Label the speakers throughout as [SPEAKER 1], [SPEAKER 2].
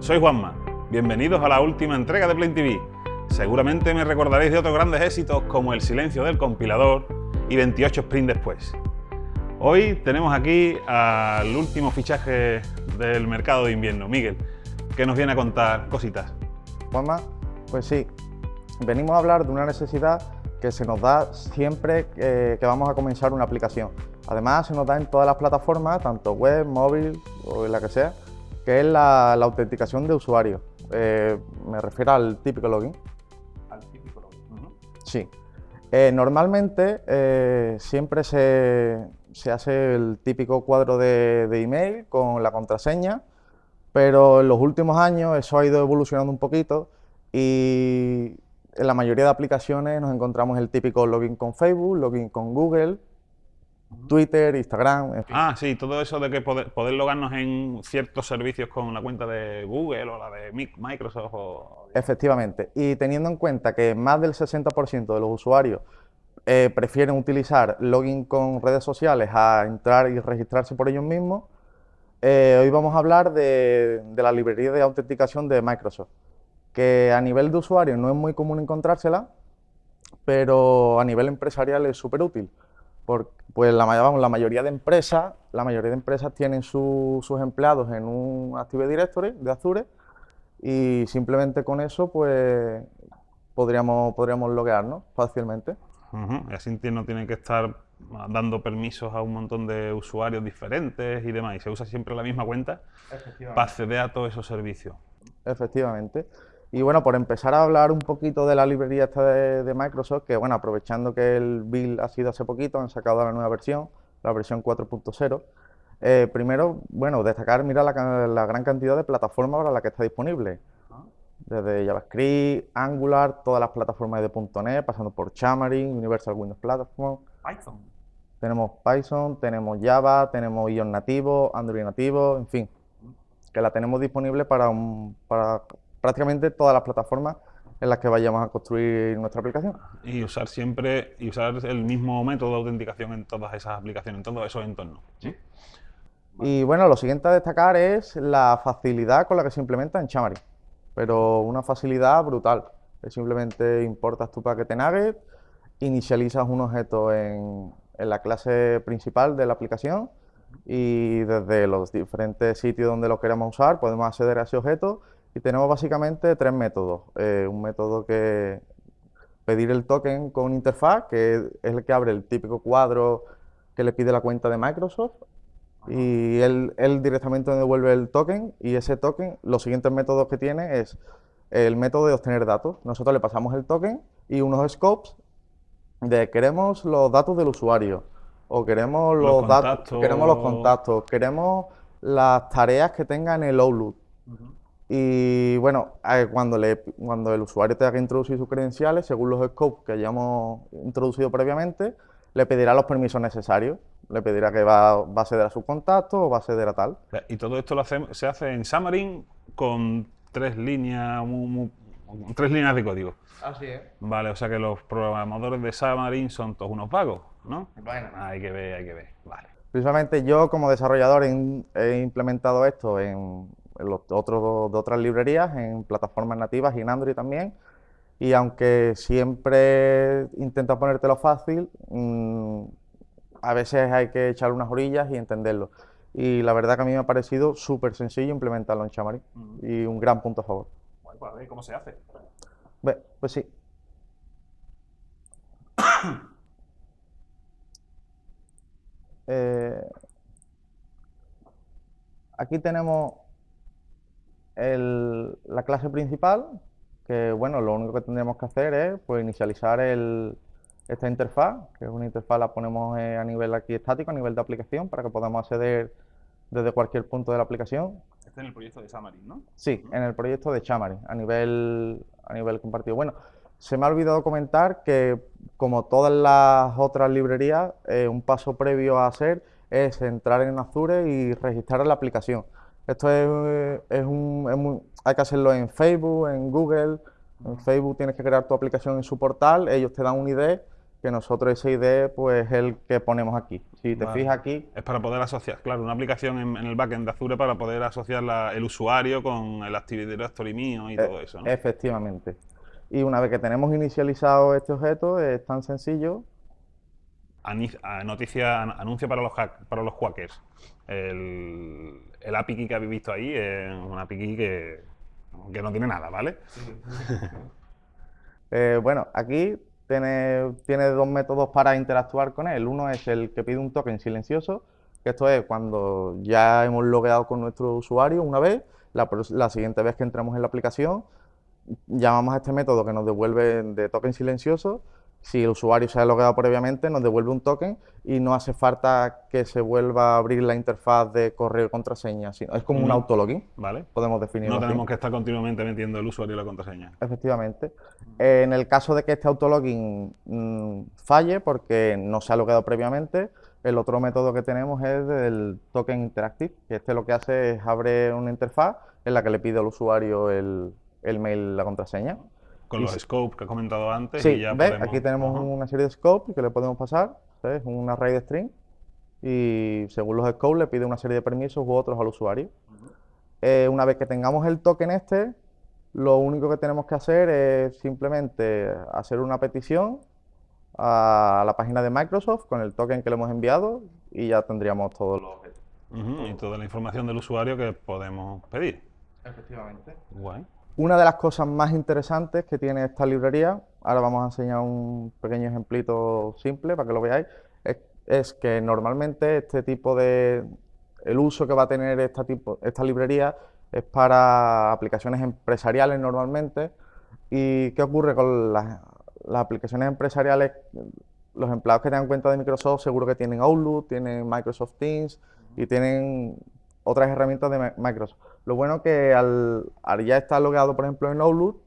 [SPEAKER 1] soy Juanma. Bienvenidos a la última entrega de Play TV. Seguramente me recordaréis de otros grandes éxitos como El silencio del compilador y 28 sprint después. Hoy tenemos aquí al último fichaje del mercado de invierno, Miguel, que nos viene a contar cositas.
[SPEAKER 2] Juanma, pues sí, venimos a hablar de una necesidad que se nos da siempre que vamos a comenzar una aplicación. Además, se nos da en todas las plataformas, tanto web, móvil o la que sea, que es la, autenticación de usuario. Eh, me refiero al típico login.
[SPEAKER 1] Al típico login.
[SPEAKER 2] Sí. Eh, normalmente eh, siempre se, hace el típico cuadro de, email con la contraseña, pero en los últimos años eso ha ido evolucionando un poquito y en la mayoría de aplicaciones nos encontramos el típico login con Facebook, login con Google, Twitter, Instagram.
[SPEAKER 1] Ah, sí, todo eso de que poder, logarnos en ciertos servicios con la cuenta de Google o la de Microsoft. O...
[SPEAKER 2] Efectivamente, y teniendo en cuenta que más del 60% de los usuarios eh, prefieren utilizar login con redes sociales a entrar y registrarse por ellos mismos, eh, hoy vamos a hablar de, de, la librería de autenticación de Microsoft, que a nivel de usuario no es muy común encontrársela, pero a nivel empresarial es súper útil pues la, la, mayoría de empresas, la mayoría de empresas tienen sus empleados en un Active Directory de Azure y simplemente con eso pues podríamos, podríamos loguearnos fácilmente.
[SPEAKER 1] Y así no tienen que estar dando permisos a un montón de usuarios diferentes y demás. Y se usa siempre la misma cuenta para acceder a todos esos servicios.
[SPEAKER 2] Efectivamente. Y bueno, por empezar a hablar un poquito de la librería esta de, Microsoft, que bueno, aprovechando que el build ha sido hace poquito, han sacado la nueva versión, la versión 4.0. Eh, primero, bueno, destacar, mira la, gran cantidad de plataformas para la que está disponible. Desde JavaScript, Angular, todas las plataformas de .NET, pasando por Xamarin, Universal Windows Platform.
[SPEAKER 1] Python.
[SPEAKER 2] Tenemos Python, tenemos Java, tenemos iOS nativo, Android nativo, en fin. Que la tenemos disponible para, un, para prácticamente todas las plataformas en las que vayamos a construir nuestra aplicación.
[SPEAKER 1] Y usar siempre, y usar el mismo método de autenticación en todas esas aplicaciones, en todos esos entornos.
[SPEAKER 2] Y bueno, lo siguiente a destacar es la facilidad con la que se implementa en Xamarin, pero una facilidad brutal. Es simplemente importas tu paquete Nugget, inicializas un objeto en, en la clase principal de la aplicación y desde los diferentes sitios donde lo queremos usar podemos acceder a ese objeto y tenemos básicamente tres métodos. Eh, un método que pedir el token con interfaz, que es el que abre el típico cuadro que le pide la cuenta de Microsoft, y él, él directamente devuelve el token, y ese token, los siguientes métodos que tiene es el método de obtener datos. Nosotros le pasamos el token y unos scopes de queremos los datos del usuario, o queremos los, datos, queremos los contactos, queremos las tareas que tenga en el Outlook. Y bueno, cuando, le, cuando el usuario tenga que introducir sus credenciales, según los scopes que hayamos introducido previamente, le pedirá los permisos necesarios. Le pedirá que va, va a acceder a su contacto o va a acceder a tal.
[SPEAKER 1] Y todo esto lo se hace en Xamarin con tres líneas, tres líneas de código.
[SPEAKER 2] Así es.
[SPEAKER 1] Vale, o sea que los programadores de Xamarin son todos unos vagos, ¿no?
[SPEAKER 2] Bueno.
[SPEAKER 1] Hay que ver, hay que ver. Vale.
[SPEAKER 2] Principalmente yo como desarrollador he implementado esto en, los otros, de otras librerías, en plataformas nativas y en Android también. Y aunque siempre intenta ponértelo fácil, mm, a veces hay que echar unas orillas y entenderlo. Y la verdad que a mí me ha parecido súper sencillo implementarlo en Xamarin y un gran punto a favor.
[SPEAKER 1] Bueno, pues a ver cómo se hace.
[SPEAKER 2] pues sí. Eh, aquí tenemos la clase principal, que bueno, lo único que tendremos que hacer es pues, inicializar esta interfaz, que es una interfaz la ponemos eh, a nivel aquí estático, a nivel de aplicación, para que podamos acceder desde cualquier punto de la aplicación.
[SPEAKER 1] Este es el proyecto de Xamarin, ¿no?
[SPEAKER 2] Sí, en el proyecto de Xamarin, a nivel, a nivel compartido. Bueno, se me ha olvidado comentar que, como todas las otras librerías, eh, un paso previo a hacer es entrar en Azure y registrar la aplicación. Esto es, un, hay que hacerlo en Facebook, en Google. En Facebook tienes que crear tu aplicación en su portal, ellos te dan un ID que nosotros ese ID pues es el que ponemos aquí. Si te
[SPEAKER 1] Vale.
[SPEAKER 2] fijas aquí,
[SPEAKER 1] Es para poder asociar, claro, una aplicación en, en el backend de Azure para poder asociar la- el usuario con el Active Directory mío y todo eso, ¿no?
[SPEAKER 2] Efectivamente. Y una vez que tenemos inicializado este objeto, es tan sencillo.
[SPEAKER 1] Noticia, an- anuncio para los hack- para los hackers. El, API que habéis visto ahí es un API que, no tiene nada, ¿vale?
[SPEAKER 2] Eh, bueno, aquí tiene, dos métodos para interactuar con él. Uno es el que pide un token silencioso, que esto es cuando ya hemos logueado con nuestro usuario una vez, la, la siguiente vez que entremos en la aplicación, llamamos a este método que nos devuelve de token silencioso. Si el usuario se ha logueado previamente, nos devuelve un token y no hace falta que se vuelva a abrir la interfaz de correo y contraseña. sino- es como un autologin,
[SPEAKER 1] ¿Vale?
[SPEAKER 2] podemos definirlo
[SPEAKER 1] No
[SPEAKER 2] así.
[SPEAKER 1] tenemos que estar continuamente metiendo el usuario y la contraseña.
[SPEAKER 2] Efectivamente. Eh, en el caso de que este autologin mm, falle porque no se ha logueado previamente, el otro método que tenemos es el token interactive, que este lo que hace es abre una interfaz en la que le pide al usuario el, el mail, la contraseña.
[SPEAKER 1] Con los scopes que he comentado antes
[SPEAKER 2] Sí,
[SPEAKER 1] y ya
[SPEAKER 2] ¿ves?
[SPEAKER 1] podemos...
[SPEAKER 2] Aquí tenemos una serie de scopes que le podemos pasar, ¿sabes? Un array de string y según los scopes le pide una serie de permisos u otros al usuario. Eh, una vez que tengamos el token este, lo único que tenemos que hacer es simplemente hacer una petición a la página de Microsoft con el token que le hemos enviado y ya tendríamos todos los
[SPEAKER 1] y toda la información del usuario que podemos pedir.
[SPEAKER 2] Efectivamente.
[SPEAKER 1] Guay.
[SPEAKER 2] Una de las cosas más interesantes que tiene esta librería, ahora vamos a enseñar un pequeño ejemplito simple para que lo veáis, es, es que normalmente este tipo de, el uso que va a tener esta, tipo, esta librería es para aplicaciones empresariales normalmente. ¿Y qué ocurre con las, las aplicaciones empresariales? Los empleados que tengan cuenta de Microsoft seguro que tienen Outlook, tienen Microsoft Teams y tienen otras herramientas de Mi- Microsoft. Lo bueno que al, ya estar logueado, por ejemplo, en Outlook,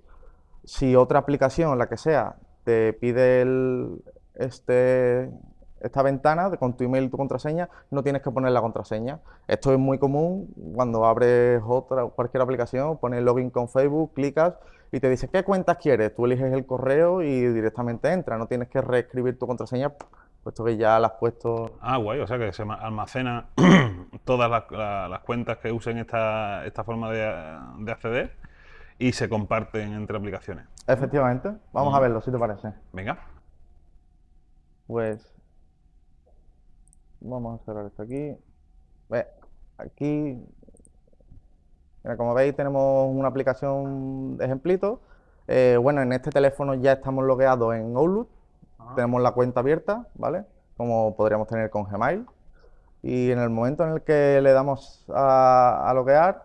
[SPEAKER 2] si otra aplicación, la que sea, te pide este, esta ventana con tu email y tu contraseña, no tienes que poner la contraseña. Esto es muy común cuando abres otra, cualquier aplicación, pones login con Facebook, clicas y te dice qué cuentas quieres. Tú eliges el correo y directamente entra. No tienes que reescribir tu contraseña, puesto que ya la has puesto.
[SPEAKER 1] Ah, guay, o sea que se ma- almacena todas las, la- las cuentas que usen esta, esta forma de, de acceder y se comparten entre aplicaciones.
[SPEAKER 2] Efectivamente. Vamos a
[SPEAKER 1] Mm.
[SPEAKER 2] verlo, si te parece.
[SPEAKER 1] Venga.
[SPEAKER 2] Pues vamos a cerrar esto aquí. Ve, aquí, mira, como veis, tenemos una aplicación de ejemplito. Eh, bueno, en este teléfono ya estamos logueados en Outlook. Tenemos la cuenta abierta, ¿vale? Como podríamos tener con Gmail. Y en el momento en el que le damos a, a loguear,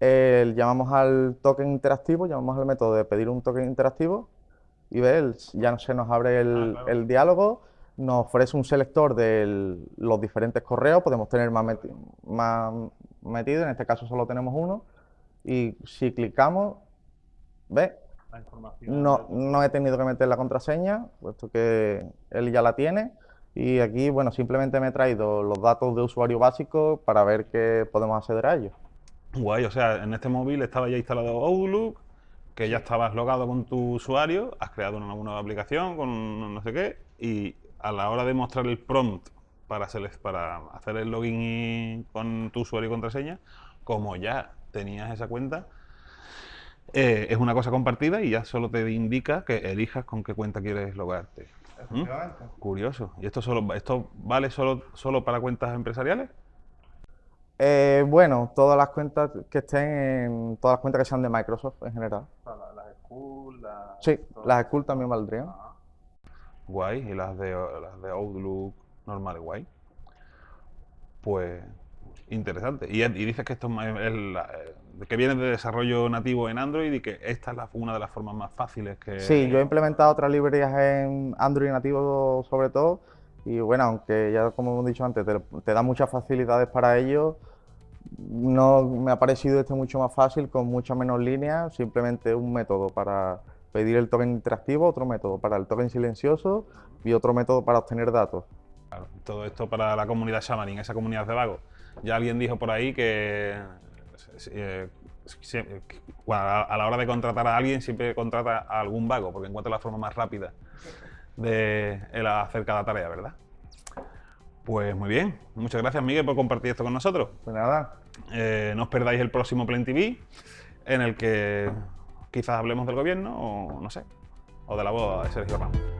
[SPEAKER 2] eh, llamamos al token interactivo, llamamos al método de pedir un token interactivo y ves, ya se nos abre el,
[SPEAKER 1] Ah, claro.
[SPEAKER 2] el diálogo, nos ofrece un selector de los diferentes correos, podemos tener más, meti- más metido, en este caso solo tenemos uno, y si clicamos,
[SPEAKER 1] información.
[SPEAKER 2] No, no he tenido que meter la contraseña, puesto que él ya la tiene. Y aquí, bueno, simplemente me he traído los datos de usuario básicos para ver que podemos acceder a ellos.
[SPEAKER 1] Guay, o sea, en este móvil estaba ya instalado Outlook, que ya estabas logado con tu usuario, has creado una nueva aplicación con no sé qué, y a la hora de mostrar el prompt para hacer el login y- con tu usuario y contraseña, como ya tenías esa cuenta, eh, es una cosa compartida y ya solo te indica que elijas con qué cuenta quieres logarte. ¿Mm? Curioso. ¿Y esto solo esto vale solo, solo para cuentas empresariales?
[SPEAKER 2] Eh, bueno, todas las cuentas que estén en, todas las cuentas que sean de Microsoft en general.
[SPEAKER 1] Las school, las...
[SPEAKER 2] Sí, las School también valdrían.
[SPEAKER 1] Guay, y las de, las de Outlook normales, guay. Pues interesante. Y, y dices que esto es, es la- eh, que viene de desarrollo nativo en Android y que esta es la- una de las formas más fáciles que...
[SPEAKER 2] Sí, yo he implementado otras librerías en Android nativo sobre todo. Y bueno, aunque ya como hemos dicho antes, te, te da muchas facilidades para ello, no me ha parecido este mucho más fácil, con muchas menos líneas, simplemente un método para pedir el token interactivo, otro método para el token silencioso y otro método para obtener datos.
[SPEAKER 1] Claro, todo esto para la comunidad Xamarin, esa comunidad de vagos. Ya alguien dijo por ahí que eh, que a la hora de contratar a alguien siempre contrata a algún vago, porque encuentra la forma más rápida de el hacer cada tarea, ¿verdad? Pues muy bien, muchas gracias Miguel por compartir esto con nosotros.
[SPEAKER 2] Pues nada,
[SPEAKER 1] Eh, no os perdáis el próximo Plen TV, en el que quizás hablemos del gobierno o no sé, o de la boda de Sergio Ramos.